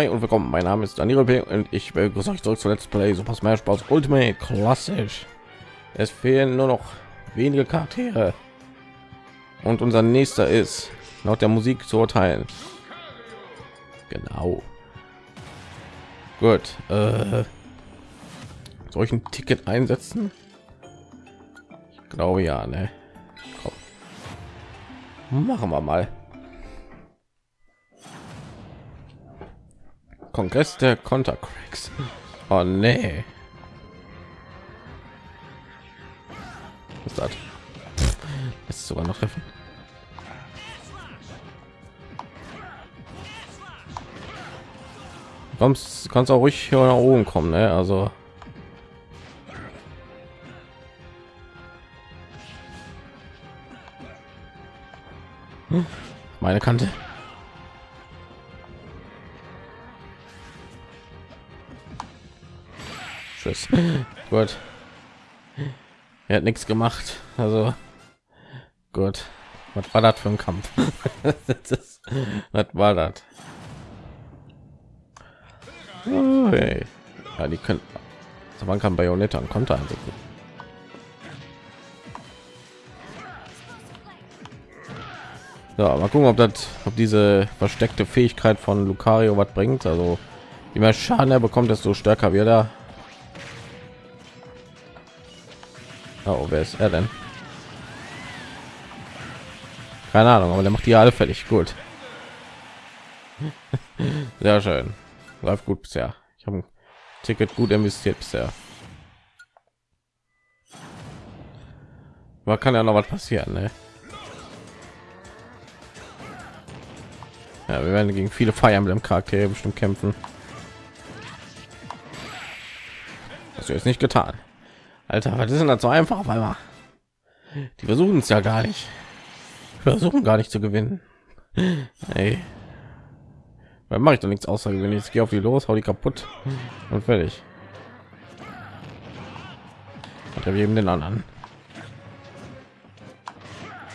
hi und willkommen. Mein Name ist Daniel P. und ich begrüße euch zurück zu Let's Play Super Smash Bros. Ultimate klassisch. Es fehlen nur noch wenige Charaktere und unser nächster ist laut der Musik zu urteilen. Genau. Gut. Äh, soll ich ein Ticket einsetzen? Ich glaube ja, ne? Komm. Machen wir mal. Kongress der Kontercracks. Oh nee. Was ist das? Ist sogar noch treffen. Kommst, kannst auch ruhig hier nach oben kommen, ne? Also meine Kante. Tschüss. gut. Er hat nichts gemacht. Also gut. Was war das für ein Kampf? Was war das? Oh. Ja, die können. Also man kann Bayonetta und Konter einsetzen. So, mal gucken, ob das, ob diese versteckte Fähigkeit von Lucario was bringt. Also, je mehr Schaden er bekommt, desto stärker wird er. Oh, wer ist er denn? Keine Ahnung, aber der macht die alle fertig. Gut. Sehr schön. Läuft gut bisher. Ich habe ein Ticket gut investiert bisher. Aber kann ja noch was passieren, ne? Ja, wir werden gegen viele Fire Emblem Charaktere bestimmt kämpfen. Das ist nicht getan. Alter, was ist denn das so einfach auf einmal? Die versuchen es ja gar nicht. Versuchen gar nicht zu gewinnen. Hey. Weil mache ich doch nichts außergewöhnliches. Ich gehe auf die los, hau die kaputt und fertig. Hat er eben den anderen.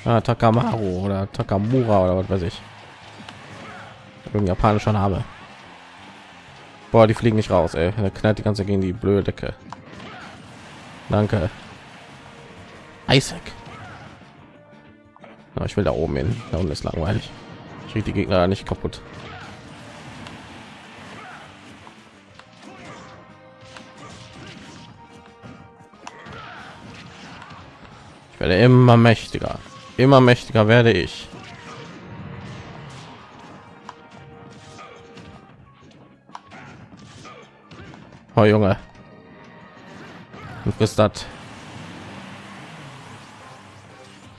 Ah, Takamaru oder Takamura oder was weiß ich. Irgendein japanischer Name. Boah, die fliegen nicht raus, ey. Er knallt die ganze gegen die blöde Decke. Danke. Isaac. Na, ich will da oben hin. Da unten ist langweilig. Ich kriege die Gegner nicht kaputt. Ich werde immer mächtiger. Immer mächtiger werde ich. Oh Junge. Du bist das.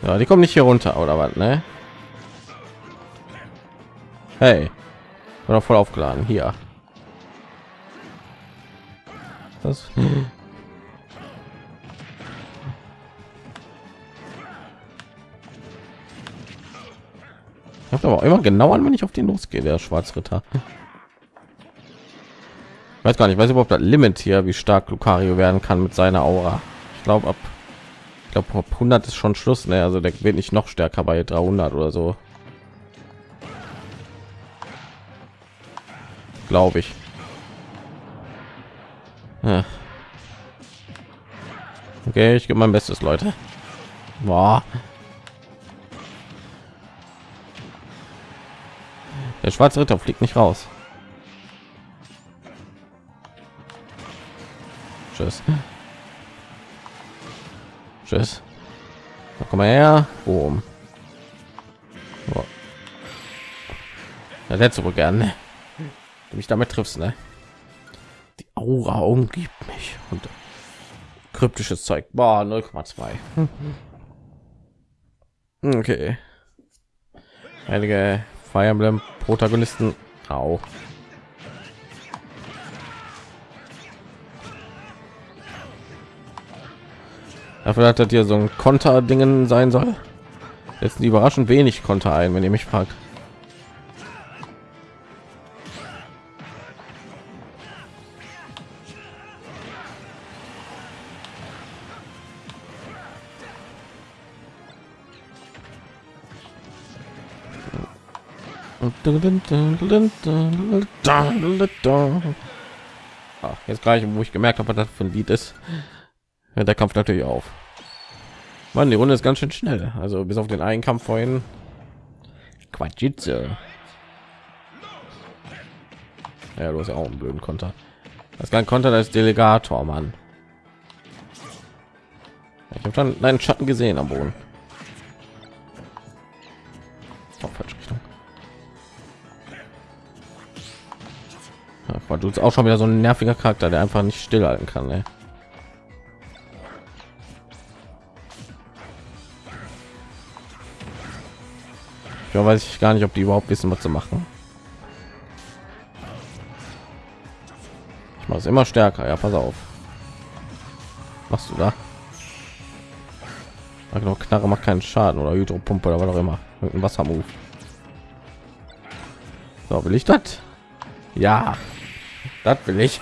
Ja, die kommen nicht hier runter oder was, ne? Hey. Oder voll aufgeladen hier. Das Ich habe aber immer genau an, wenn ich auf den losgehe, der Schwarzritter. Weiß gar nicht, weiß überhaupt das Limit hier, wie stark Lucario werden kann mit seiner Aura. Ich glaube ab, ich glaube ab 100 ist schon Schluss, ne? Also der wird nicht noch stärker bei 300 oder so. Glaube ich. Ja. Okay, ich gebe mein Bestes, Leute. Boah. Der schwarze Ritter fliegt nicht raus. Tschüss. Tschüss. Da komm mal her. Boom. Oh. Hättest du wohl gerne. Du mich damit triffst, ne? Die Aura umgibt mich und kryptisches Zeug. Boah, 0,2. okay. Heilige Fire Emblem Protagonisten auch. Dafür hat das hier so ein Konter-Dingen sein soll. Jetzt überraschend wenig Konter ein, wenn ihr mich fragt. Ah, jetzt gleich, wo ich gemerkt habe, dass das für ein Lied ist, hört der Kampf natürlich auf. Mann, die Runde ist ganz schön schnell. Also bis auf den einen Kampf vorhin. Quatschitze. Ja, du hast ja auch einen blöden Konter. Das kann Konter als Delegator, Mann. Ich habe schon einen Schatten gesehen am Boden. Auch falsche Richtung. Ja, du auch schon wieder so ein nerviger Charakter, der einfach nicht stillhalten kann. Ey. Ja, weiß ich gar nicht, ob die überhaupt wissen, was zu machen. Ich mache es immer stärker. Ja, pass auf. Machst du da? Genau, Knarre macht keinen Schaden oder Hydropumpe oder was auch immer. Irgendein Wassermove. So, will ich das? Ja, das will ich.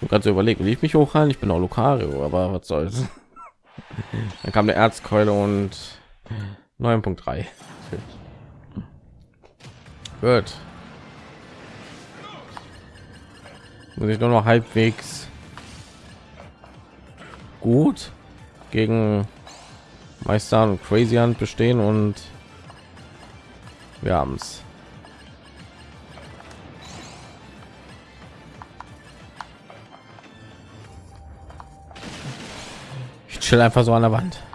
du kannst überlegen, wie ich mich hochhalten. Ich bin auch Lucario, aber was soll's. Dann kam der Erzkeule und 9.3. Gut. Muss ich nur noch halbwegs gut gegen Meister und Crazy Hand bestehen und wir haben es. Ich chill einfach so an der Wand.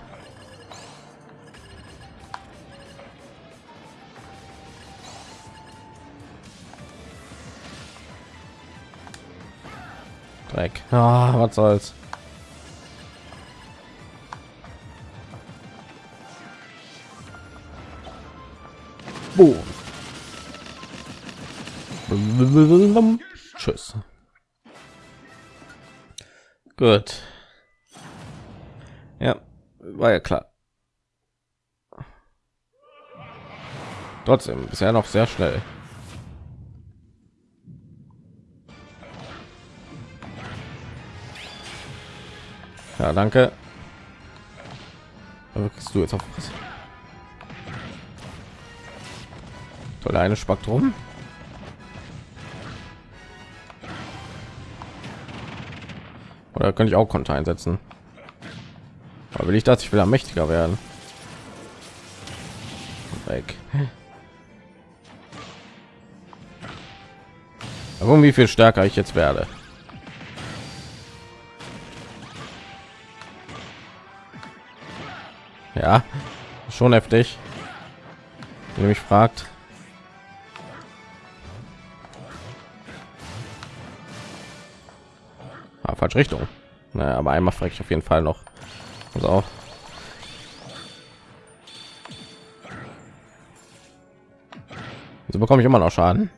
Dreck. Ah, was soll's. Boom. Tschüss. Gut. Ja, war ja klar. Trotzdem bisher noch sehr schnell. Ja, danke. Aber kriegst du jetzt auf was? Toll, eine Spektrum. Oder könnte ich auch Konter einsetzen? Aber will ich das? Ich will ja mächtiger werden. Weg. Aber wie viel stärker ich jetzt werde. Ja, schon heftig. Wenn mich fragt. Ah, falsche Richtung. Naja, aber einmal frage ich auf jeden Fall noch. Also auch. So bekomme ich immer noch Schaden.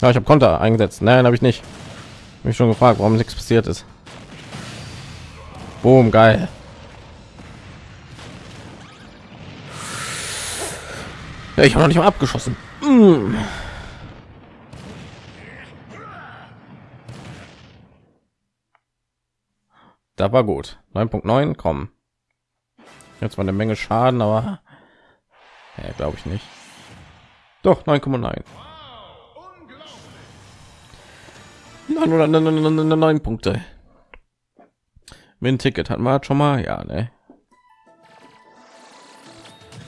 Ja, ich habe Konter eingesetzt. Nein, habe ich nicht. Mich schon gefragt, warum nichts passiert ist. Boom, geil. Ja, ich habe noch nicht mal abgeschossen. Mm. Da war gut. 9.9 kommen. Jetzt mal eine Menge Schaden, aber ja, glaube ich nicht. Doch 9,9. Nein oder neun Punkte. Mit ein Ticket hat man schon mal, ja, ne.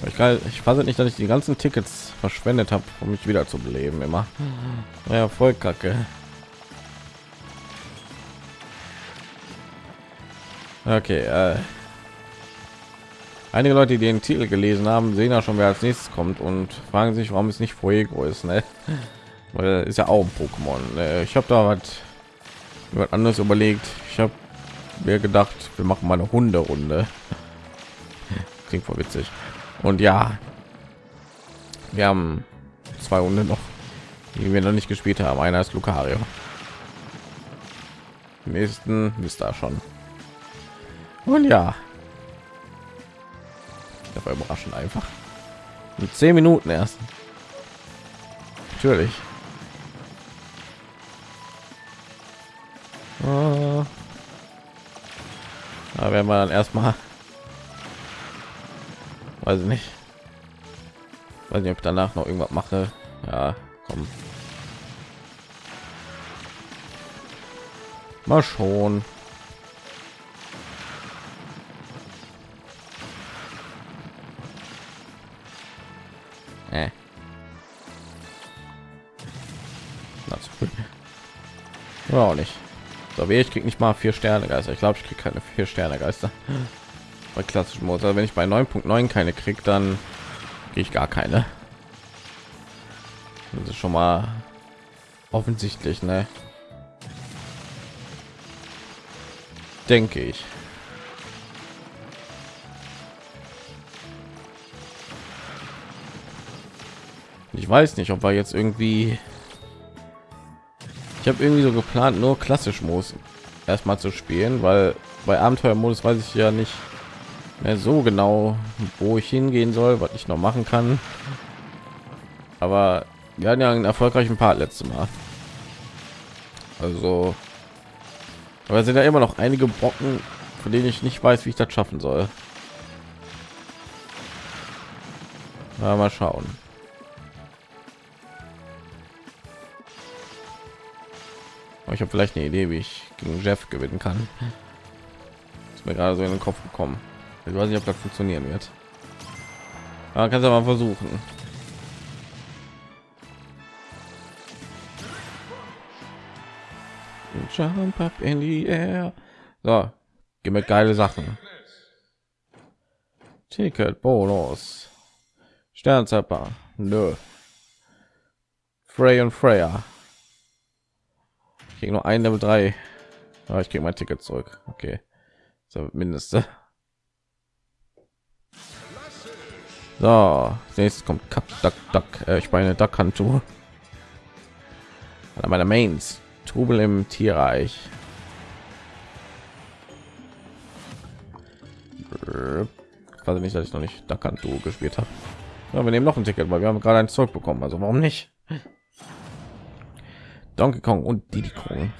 Ich, kann, ich weiß nicht, dass ich die ganzen Tickets verschwendet habe, um mich wieder zu beleben immer. Ja, voll kacke. Okay, äh. Einige Leute, die den Titel gelesen haben, sehen ja schon, wer als nächstes kommt und fragen sich, warum es nicht Fuego ist, ne? Weil ist ja auch ein Pokémon. Ne? Ich habe da was, was anderes überlegt. Ich habe mir gedacht, wir machen mal eine Hunde-Runde. Klingt voll witzig. Und ja, wir haben zwei Hunde noch, die wir noch nicht gespielt haben. Einer ist Lucario. Im nächsten ist da schon. Und ja, das war überraschend einfach. In zehn Minuten erst. Natürlich. Da werden wir dann erstmal, weiß ich nicht, weiß nicht, ob ich danach noch irgendwas mache. Ja, komm. Mal schon. Äh. Das ja, auch nicht. Wie ich krieg nicht mal vier Sterne Geister. Ich glaube, ich kriege keine vier Sterne Geister bei klassischen Motor. Wenn ich bei 9.9 keine krieg, dann gehe ich gar keine. Das ist schon mal offensichtlich, ne? Denke ich. Ich weiß nicht, ob wir jetzt irgendwie ich habe irgendwie so geplant, nur klassisch muss erstmal zu spielen, weil bei Abenteuermodus weiß ich ja nicht mehr so genau, wo ich hingehen soll, was ich noch machen kann. Aber wir hatten ja einen erfolgreichen Part letztes Mal. Also, aber sind ja immer noch einige Brocken, von denen ich nicht weiß, wie ich das schaffen soll. Mal schauen. Ich habe vielleicht eine Idee, wie ich gegen Jeff gewinnen kann. Ist mir gerade so in den Kopf gekommen. Ich weiß nicht, ob das funktionieren wird. Aber kannst du mal versuchen. Jump up in the air. So, gib mir geile Sachen. Ticket, Bonus. Sternzapper. Nö. Frey und Freya kriege nur ein Level 3. Aber ich kriege mein Ticket zurück. Okay. So, mindeste. So, nächstes kommt Cup Duck Duck. Äh, ich meine Duck Handschuhe. Einer meiner Mains. Trubel im Tierreich. Also nicht, dass ich noch nicht Duck Handschuhe gespielt habe. Ja, wir nehmen noch ein Ticket, weil wir haben gerade ein Zeug bekommen. Also warum nicht? Donkey Kong und Diddy Kong.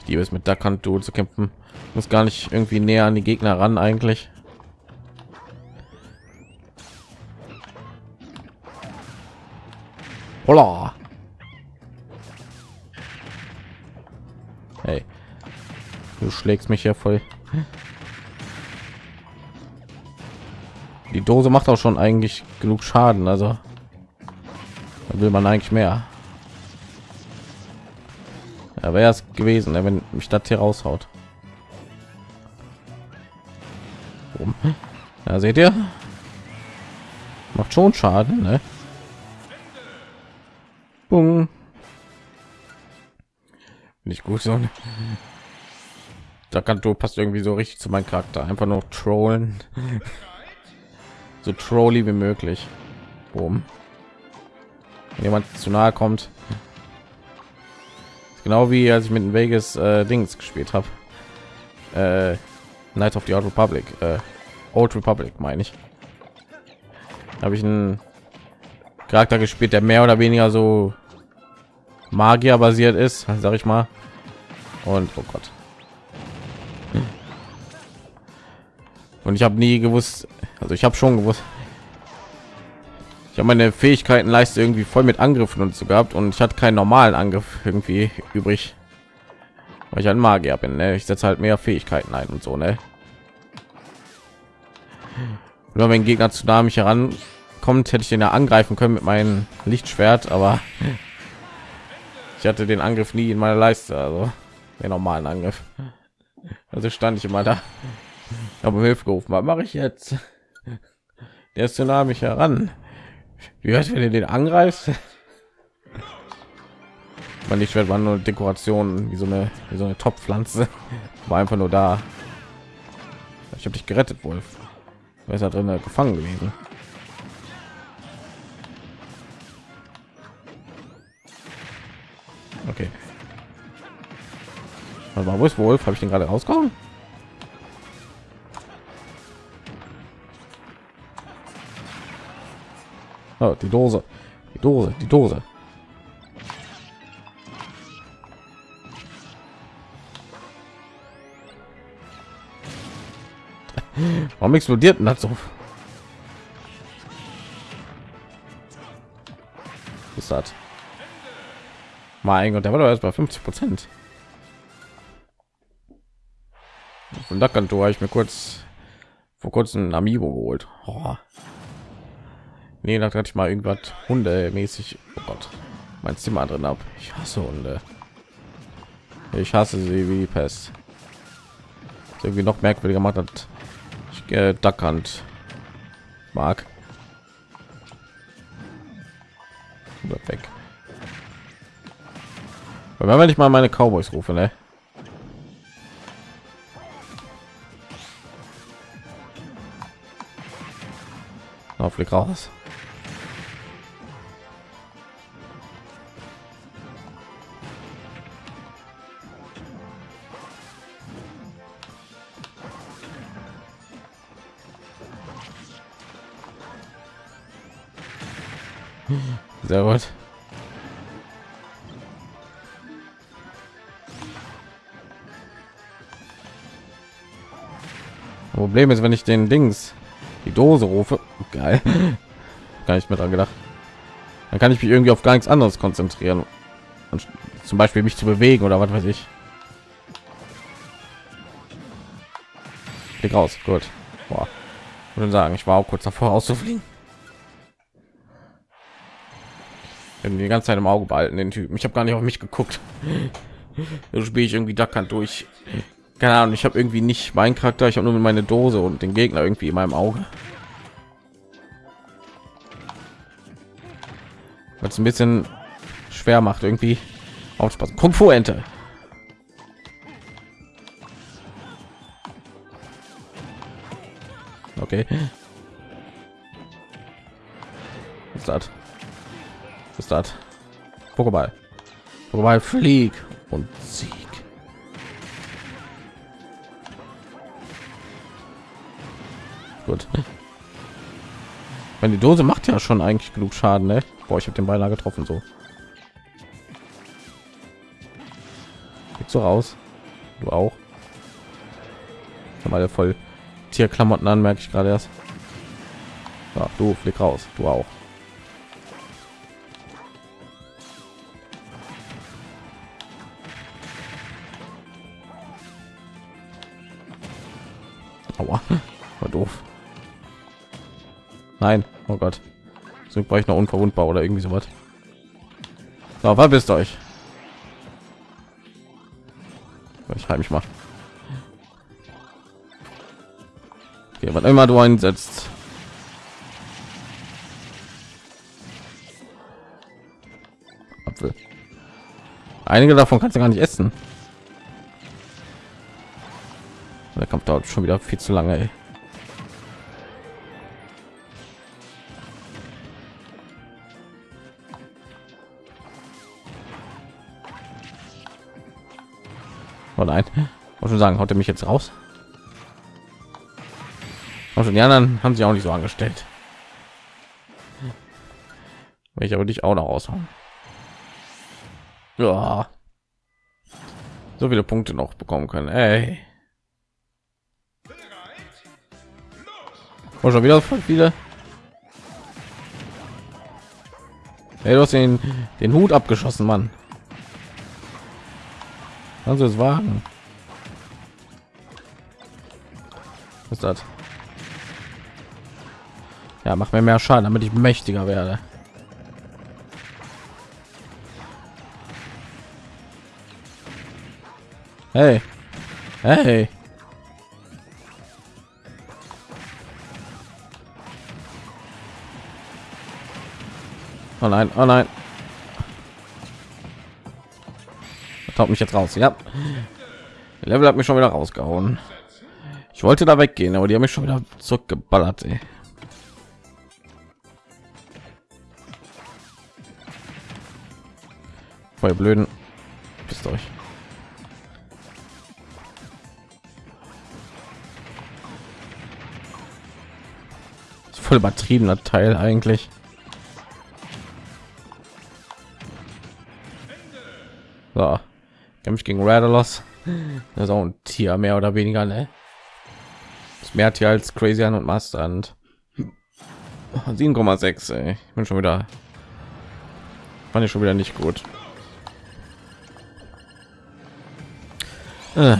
Ich liebe es mit Duck Hunt Duel zu kämpfen. Muss gar nicht irgendwie näher an die Gegner ran eigentlich. Holla. Hey. Du schlägst mich ja voll. Die Dose macht auch schon eigentlich genug Schaden, also will man eigentlich mehr. Ja, wäre es gewesen, ne, wenn mich das hier raushaut. Ja, seht ihr? Macht schon Schaden, ne? Nicht gut so. Da kann du passt irgendwie so richtig zu meinem Charakter. Einfach nur trollen so trolly wie möglich. Boom. Wenn jemand zu nahe kommt. Genau wie als ich mit den Vegas äh, Dings gespielt habe. Äh, Night of the Old Republic. Äh, Old Republic meine ich. Habe ich einen Charakter gespielt, der mehr oder weniger so Magier basiert ist, sag ich mal. Und oh Gott. Und ich habe nie gewusst, also ich habe schon gewusst, ich habe meine Fähigkeiten leiste irgendwie voll mit Angriffen und so gehabt und ich hatte keinen normalen Angriff irgendwie übrig, weil ich ein Magier bin. Ne? Ich setze halt mehr Fähigkeiten ein und so. Ne? Nur wenn Gegner zu nah mich herankommt, hätte ich den ja angreifen können mit meinem Lichtschwert, aber ich hatte den Angriff nie in meiner Leiste, also den normalen Angriff. Also stand ich immer da, habe Hilfe gerufen. Was mache ich jetzt? Der ist zu nah mich heran. Wie hört, wenn ihr den angreift? Man nicht schwer war nur Dekoration wie so eine wie so eine Top-Pflanze. War einfach nur da. Ich habe dich gerettet, Wolf. Wer ist da drin gefangen gewesen? Okay. Aber wo ist Wolf? Habe ich den gerade rausgehauen? Oh, die Dose. Die Dose, die Dose. Warum explodiert denn das so? Ist das? Mein Gott, der war doch erst bei 50 Prozent. Von da kann ich mir kurz vor kurzem ein Amiibo geholt. Oh. Nee, da hatte ich mal irgendwas hundemäßig. Oh Gott, mein Zimmer drin ab. Ich hasse Hunde. Ich hasse sie wie Pest. Irgendwie noch merkwürdiger macht hat. Ich äh, Duckhand mag. weg. Weil wenn ich mal meine Cowboys rufe, ne? Auf raus. Sehr gut. Problem ist, wenn ich den Dings die Dose rufe, geil, gar nicht mehr dran gedacht, dann kann ich mich irgendwie auf gar nichts anderes konzentrieren und zum Beispiel mich zu bewegen oder was weiß ich. Klick raus, gut. Boah. würde sagen, ich war auch kurz davor auszufliegen. Die ganze Zeit im Auge behalten den Typen. Ich habe gar nicht auf mich geguckt. so spiele ich irgendwie Duckhand durch. Keine Ahnung, ich habe irgendwie nicht meinen Charakter, ich habe nur meine Dose und den Gegner irgendwie in meinem Auge. Was ein bisschen schwer macht irgendwie aufpassen. Kung Fu Ente. Okay. Was ist das? Ist das? Pokéball. Pokéball flieg und Sieg. Gut. Wenn die Dose macht ja schon eigentlich genug Schaden, ne? Boah, ich habe den beinahe getroffen so. Geht so raus. Du auch. Mal voll Tierklamotten an, merke ich gerade erst. Ja, du flieg raus. Du auch. Nein, oh Gott. So war ich noch unverwundbar oder irgendwie so was. So, bist euch? Ich halte mich mal. Okay, was immer du einsetzt. Apfel. Einige davon kannst du gar nicht essen. Der Kampf dauert schon wieder viel zu lange. Ey. Oh nein, muss schon sagen, haut er mich jetzt raus. Also die anderen haben sich auch nicht so angestellt. Will ich aber dich auch noch raushauen. Ja. So viele Punkte noch bekommen können. Ey. Oh, schon wieder viele. Hey, du hast den, den Hut abgeschossen, Mann. Kannst du es wagen? Was ist das? Ja, mach mir mehr Schaden, damit ich mächtiger werde. Hey. Hey. Oh nein, oh nein. Taucht mich jetzt raus. Ja. Level hat mich schon wieder rausgehauen. Ich wollte da weggehen, aber die haben mich schon wieder zurückgeballert. Ey. Voll blöden. Bist euch. voll übertriebener Teil eigentlich. Kämpft gegen Radalos. Das ist auch ein Tier mehr oder weniger, ne? Das mehr Tier als Crazy an und Master und 7,6. Ich bin schon wieder fand ich schon wieder nicht gut. Äh.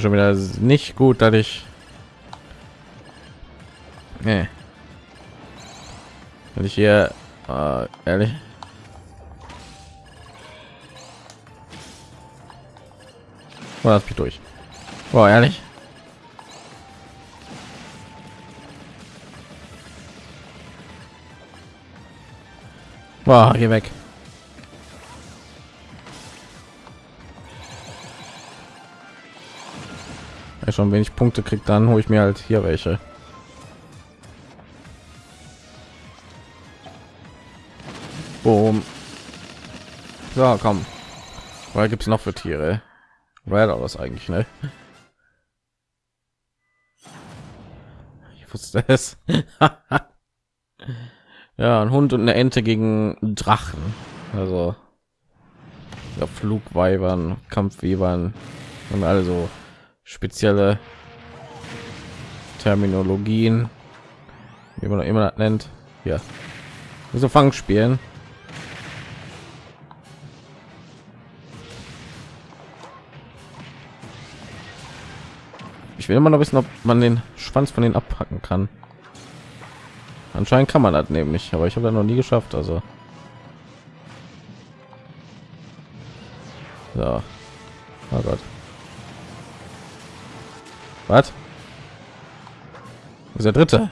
Schon wieder nicht gut, dass ich nee. wenn ich hier äh, ehrlich? Oh, das geht durch. Oh, ehrlich? Oh, hier weg. Ja, schon wenig Punkte kriegt, dann hole ich mir halt hier welche. So, komm. Was gibt es noch für Tiere? Red was eigentlich, ne? Ich wusste es. ja, ein Hund und eine Ente gegen Drachen. Also ja, Flugweibern, Kampfwebern und also spezielle Terminologien, wie man immer nennt. Ja, so Fang Ich will immer noch wissen, ob man den Schwanz von den abpacken kann. Anscheinend kann man das nämlich, aber ich habe da noch nie geschafft. Also so. Oh Gott. Was? Ist der dritte?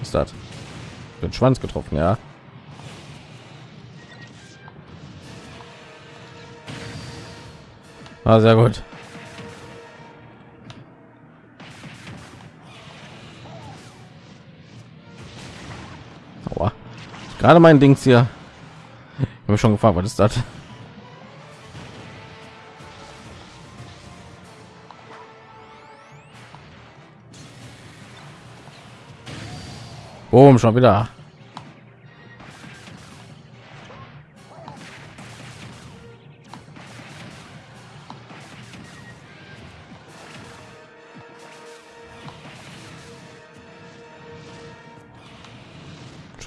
ist das? Den Schwanz getroffen, ja. Ah, sehr gut. Aua. Gerade mein Dings hier. Ich habe schon gefragt, was ist das? Boom, schon wieder.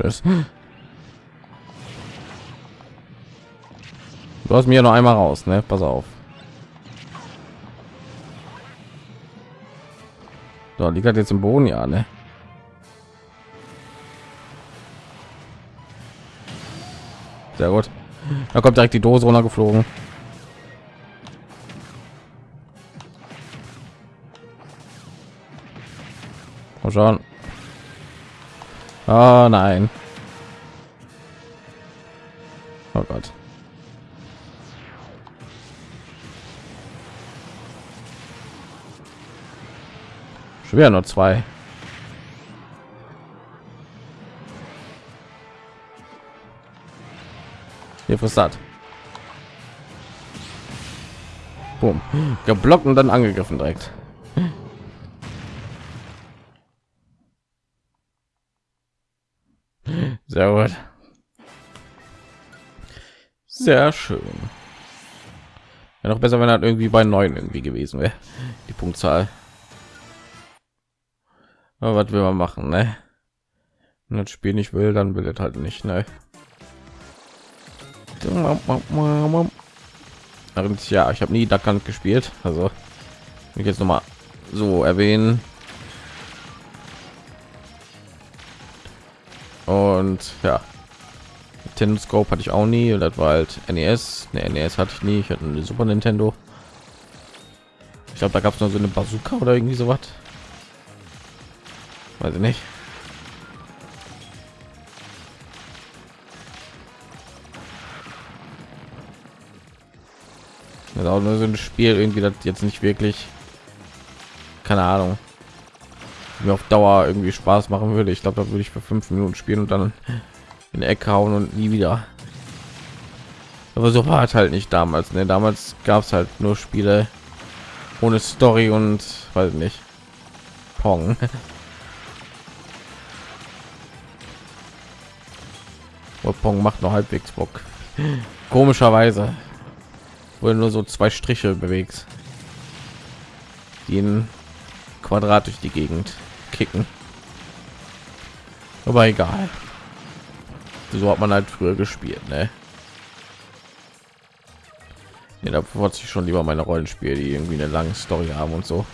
Tschüss. Du hast mir noch einmal raus, ne? Pass auf. So, liegt hat jetzt im Boden, ja, ne? Sehr gut. Da kommt direkt die Dose runtergeflogen. Mal schauen. Oh nein. Oh Gott. Schwer nur zwei. Hier frisst das. Boom. Geblockt und dann angegriffen direkt. Sehr gut. Sehr schön. Ja, noch besser, wenn er irgendwie bei neun irgendwie gewesen wäre. Die Punktzahl. Aber was will man machen, ne? Wenn das Spiel nicht will, dann will es halt nicht, ne? ja ich habe nie Duckhand gespielt also ich jetzt noch mal so erwähnen und ja Nintendo Scope hatte ich auch nie. Das war halt NES ne, NES hatte ich nie. Ich hatte eine Super Nintendo. Ich glaube da gab es noch so eine Bazooka oder irgendwie so was weiß ich nicht. Das ist auch nur so ein Spiel irgendwie das jetzt nicht wirklich keine Ahnung mir auf Dauer irgendwie Spaß machen würde. Ich glaube, da würde ich für fünf Minuten spielen und dann in die Ecke hauen und nie wieder. Aber so war es halt nicht damals. Ne? Damals gab es halt nur Spiele ohne Story und weiß nicht Pong. Pong macht noch halbwegs Bock. Komischerweise, wo nur so zwei Striche bewegst, die in Quadrat durch die Gegend kicken. Aber egal. So hat man halt früher gespielt, ne? Ja, da wollte ich schon lieber meine Rollenspiele, die irgendwie eine lange Story haben und so.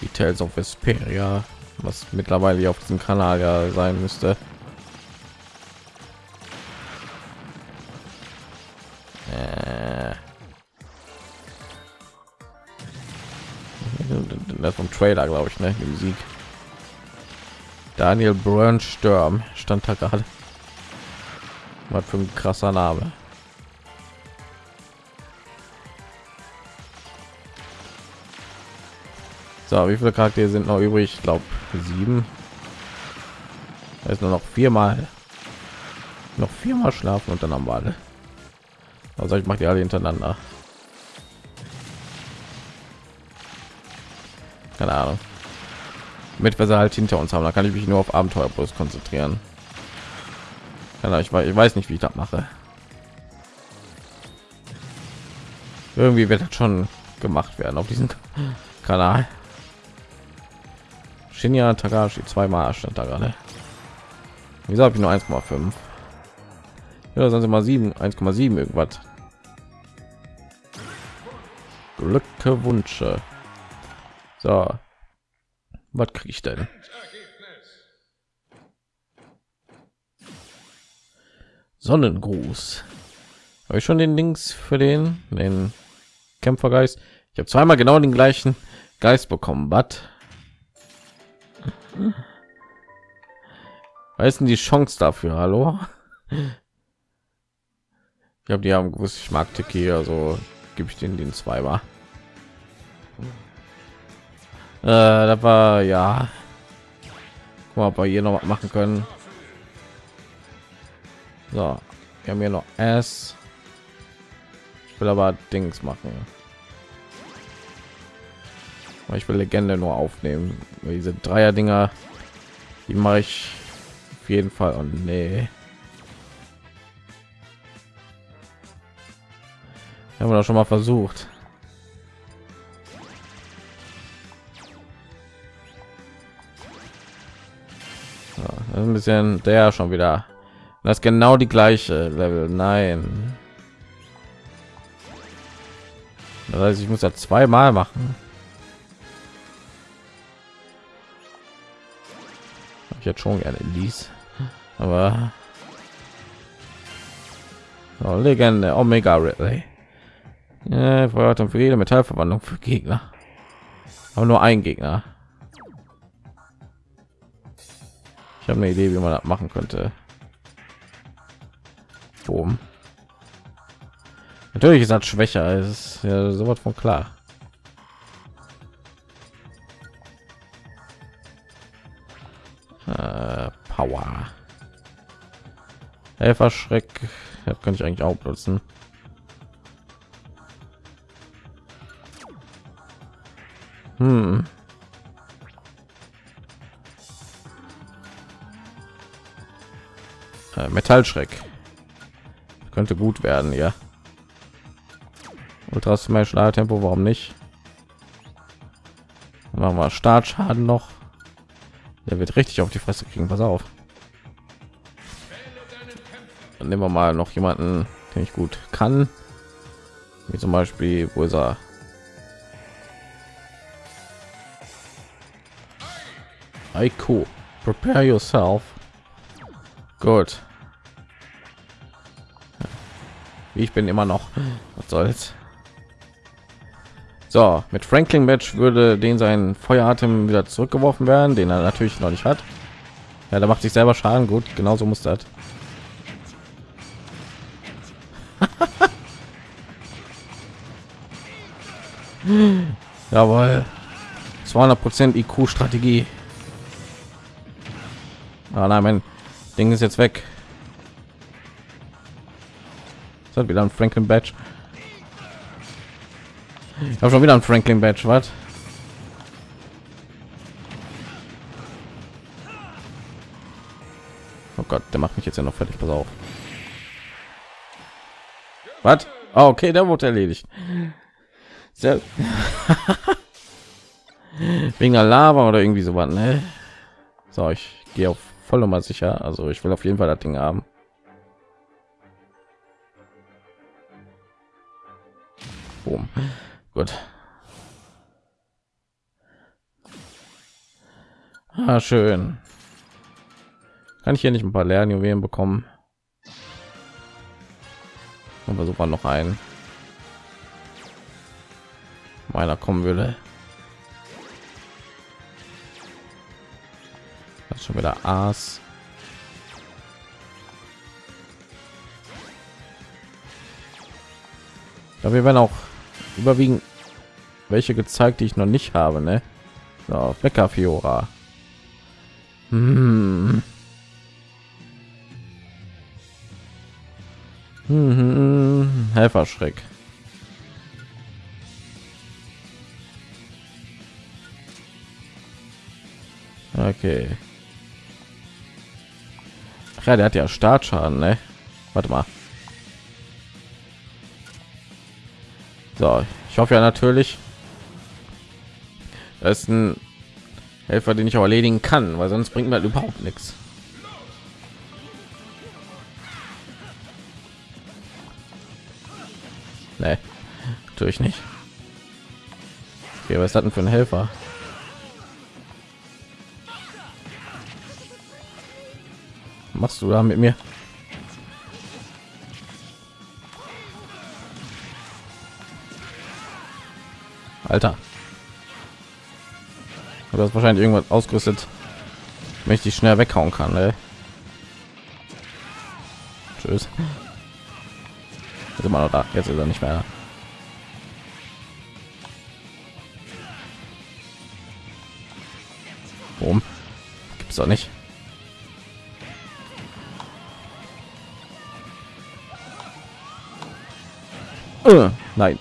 Die Tales of Vesperia, was mittlerweile auf diesem Kanal ja sein müsste. Trailer, glaube ich, ne? Die Musik. Daniel Brönsturm stand da gerade. Was für ein krasser Name. So, wie viele Charaktere sind noch übrig? Ich glaube sieben. Da ist nur noch viermal. Noch viermal schlafen und dann am Ball. Also ich mache die alle hintereinander. Keine Ahnung. Mit wir sie halt hinter uns haben, da kann ich mich nur auf Abenteuer bloß konzentrieren. Ja, ich, weiß, ich weiß nicht, wie ich das mache. Irgendwie wird das schon gemacht werden auf diesem Kanal. Shinya Takashi zweimal stand da gerade. Wieso habe ich nur 1,5? Ja, sonst immer 7, 1,7 irgendwas. Glückwünsche. So. Was kriege ich denn? Sonnengruß. Habe ich schon den Links für den den Kämpfergeist? Ich habe zweimal genau den gleichen Geist bekommen. Was? Was die Chance dafür? Hallo? Ich habe die haben gewusst, ich mag Tiki, also gebe ich den den zweimal. Äh, da war ja. Guck mal, ob wir hier noch was machen können. So, wir haben hier noch S. Ich will aber Dings machen. Ich will Legende nur aufnehmen. Diese Dreier Dinger, die mache ich auf jeden Fall. Und nee. Haben wir doch schon mal versucht. Bisschen der schon wieder. Das genau die gleiche Level. Nein. Das heißt, ich muss ja zweimal machen. ich jetzt schon gerne ließ aber oh, legende omega ridley ja, Feuerton für jede metallverwandlung für gegner aber nur ein gegner ich habe eine idee wie man das machen könnte Boom. natürlich ist das schwächer ist ja sowas von klar Äh, Power. Helfer Schreck. Ja, kann ich eigentlich auch nutzen. Hm. Metallschreck könnte gut werden, ja. Ultra Smash Tempo, warum nicht? Machen wir Startschaden noch. Der wird richtig auf die Fresse kriegen. Pass auf. Dann nehmen wir mal noch jemanden, den ich gut kann. Wie zum Beispiel, wo ist er? Aiko, prepare yourself. Gut. Ich bin immer noch. Was soll's? So, mit Franklin Match würde den sein Feueratem wieder zurückgeworfen werden, den er natürlich noch nicht hat. Ja, da macht sich selber Schaden. Gut, genauso muss das. Jawohl. 200 Prozent IQ Strategie. Ah, nein, mein Ding ist jetzt weg. Das hat wieder ein Franklin Badge. Ich habe schon wieder ein Franklin Badge, was? Oh Gott, der macht mich jetzt ja noch fertig, pass auf. Was? Oh, okay, der wurde erledigt. Sehr Wegen der Lava oder irgendwie so was, ne? So, ich gehe auf voll nochmal sicher. Also ich will auf jeden Fall das Ding haben. Boom. Gut. Ah, schön. Kann ich hier nicht ein paar Lernjuwelen bekommen? Und versuchen noch einen. Meiner kommen würde. Das schon wieder Aas. Ja, wir werden auch überwiegend welche gezeigt, die ich noch nicht habe, ne? So, Becker Fiora. Hm. Hm, Helferschreck. Okay. Ja, der hat ja Startschaden, ne? Warte mal. So, ich hoffe ja natürlich, das ist ein Helfer, den ich auch erledigen kann, weil sonst bringt mir halt überhaupt nichts. Nee, natürlich nicht. Okay, was denn für ein Helfer? machst du da mit mir? Alter. Du hast wahrscheinlich irgendwas ausgerüstet, die schnell weghauen kann. Ey. Tschüss. Ist immer noch da. Jetzt ist er nicht mehr. Warum? Gibt's doch nicht. Äh, nein.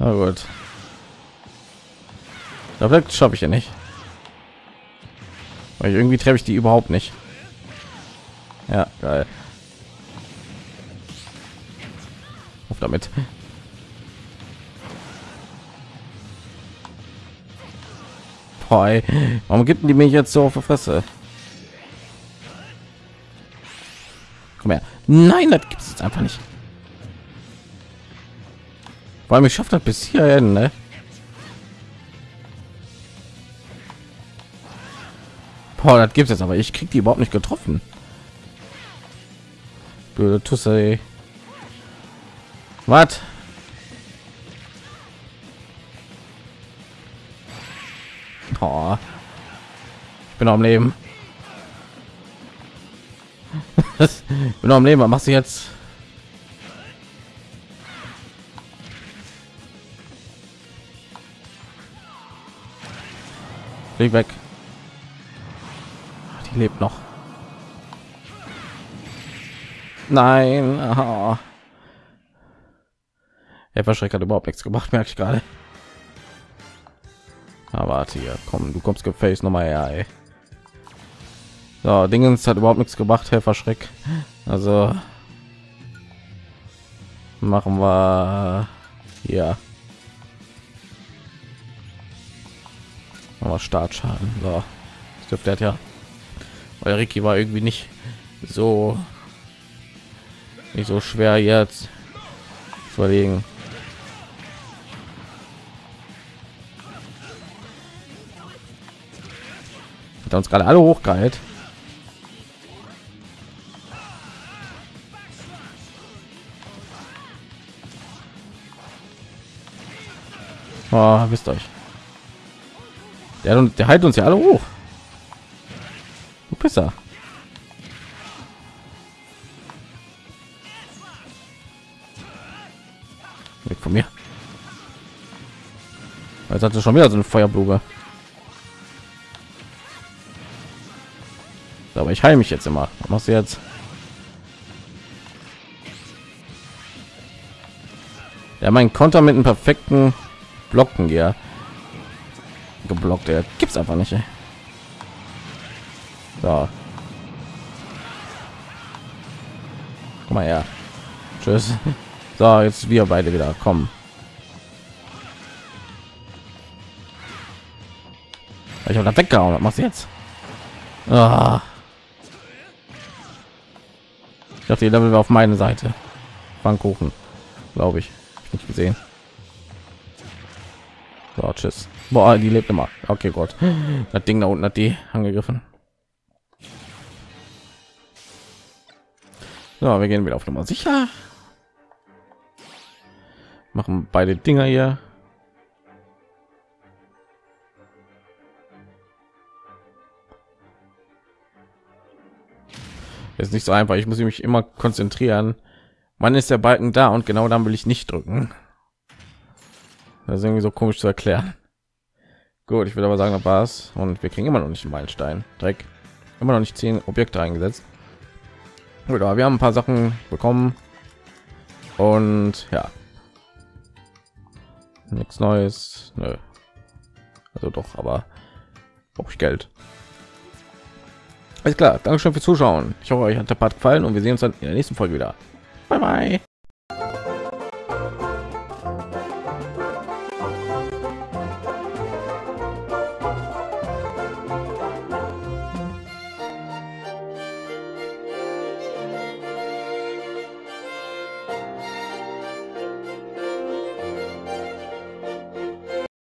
Na gut. Da schaffe ich ja nicht. Weil irgendwie treffe ich die überhaupt nicht. Ja, geil. Auf damit. Boah, warum gibt die mich jetzt so auf die Fresse? Komm her. Nein, das gibt es jetzt einfach nicht. Vor allem ich schafft das bis hierhin, ne? Boah, das gibt es aber ich krieg die überhaupt nicht getroffen. Blöde Tusse. Was? Oh. Ich bin am Leben. ich bin am Leben. Was machst du jetzt? Flieg weg. Die lebt noch. Nein. Er verschreckt hat überhaupt nichts gemacht, merke ich gerade. Aber warte hier, komm, du kommst gefälligst noch mal her. Ey. So, Dingens hat überhaupt nichts gemacht, Helfer Schreck. Also machen wir hier. Aber Startschaden. So, das dürfte hat ja. Weil Ricky war irgendwie nicht so nicht so schwer jetzt verlegen. Hat uns gerade alle hochgeheilt. Oh, wisst euch. Der, der hält uns ja alle hoch. Du Pisser. Weg von mir. Jetzt hatte schon wieder so eine Feuerblume. Aber ich heile mich jetzt immer. Was machst du jetzt? Ja, mein Konter mit einem perfekten Blocken hier geblockt. Der gibt's einfach nicht. Ey. So. Komm mal her. Tschüss. So, jetzt wir beide wieder kommen. Ich habe da weggehauen. Was jetzt? Ah. Ich dachte, die Level war auf meine Seite. Pfannkuchen, glaube ich. Nicht gesehen. So, tschüss. Boah, die lebt immer. Okay, Gott. Das Ding da unten hat die angegriffen. So, wir gehen wieder auf Nummer sicher. Machen beide Dinger hier. ist nicht so einfach. Ich muss mich immer konzentrieren. Wann ist der Balken da? Und genau dann will ich nicht drücken. Das ist irgendwie so komisch zu erklären. Gut, ich würde aber sagen, das war's. Und wir kriegen immer noch nicht einen Meilenstein. Dreck. Immer noch nicht zehn Objekte eingesetzt. Gut, aber wir haben ein paar Sachen bekommen. Und ja. Nichts Neues. Nö. Also doch, aber brauche ich Geld. Alles klar, danke schön fürs Zuschauen. Ich hoffe, euch hat der Part gefallen und wir sehen uns dann in der nächsten Folge wieder. Bye bye.